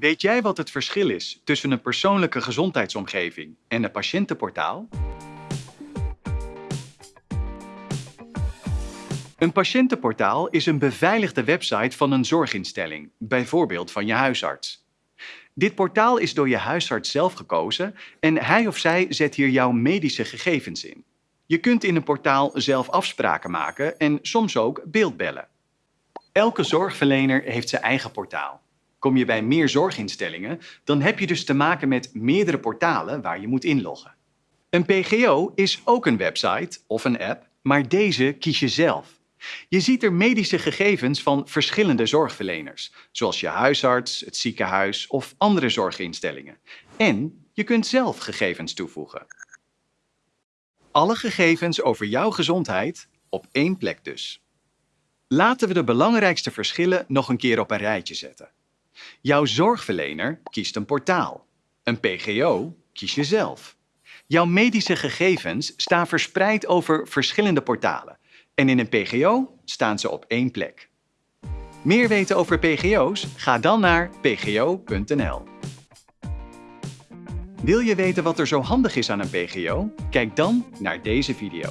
Weet jij wat het verschil is tussen een persoonlijke gezondheidsomgeving en een patiëntenportaal? Een patiëntenportaal is een beveiligde website van een zorginstelling, bijvoorbeeld van je huisarts. Dit portaal is door je huisarts zelf gekozen en hij of zij zet hier jouw medische gegevens in. Je kunt in een portaal zelf afspraken maken en soms ook beeldbellen. Elke zorgverlener heeft zijn eigen portaal. Kom je bij meer zorginstellingen, dan heb je dus te maken met meerdere portalen waar je moet inloggen. Een PGO is ook een website of een app, maar deze kies je zelf. Je ziet er medische gegevens van verschillende zorgverleners, zoals je huisarts, het ziekenhuis of andere zorginstellingen. En je kunt zelf gegevens toevoegen. Alle gegevens over jouw gezondheid op één plek dus. Laten we de belangrijkste verschillen nog een keer op een rijtje zetten. Jouw zorgverlener kiest een portaal. Een PGO kies je zelf. Jouw medische gegevens staan verspreid over verschillende portalen. En in een PGO staan ze op één plek. Meer weten over PGO's? Ga dan naar pgo.nl. Wil je weten wat er zo handig is aan een PGO? Kijk dan naar deze video.